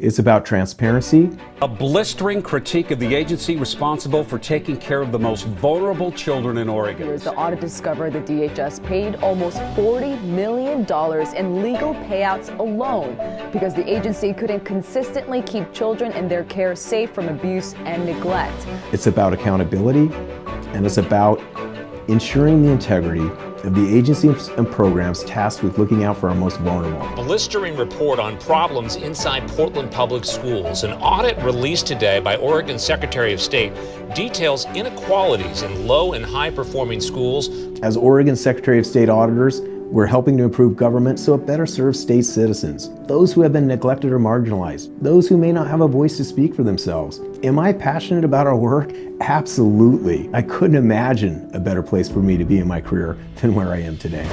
It's about transparency. A blistering critique of the agency responsible for taking care of the most vulnerable children in Oregon. Years, the audit discovered the DHS paid almost $40 million in legal payouts alone because the agency couldn't consistently keep children in their care safe from abuse and neglect. It's about accountability and it's about ensuring the integrity of the agencies and programs tasked with looking out for our most vulnerable. Blistering report on problems inside Portland Public Schools. An audit released today by Oregon Secretary of State details inequalities in low and high performing schools. As Oregon Secretary of State auditors, we're helping to improve government so it better serves state citizens, those who have been neglected or marginalized, those who may not have a voice to speak for themselves. Am I passionate about our work? Absolutely. I couldn't imagine a better place for me to be in my career than where I am today.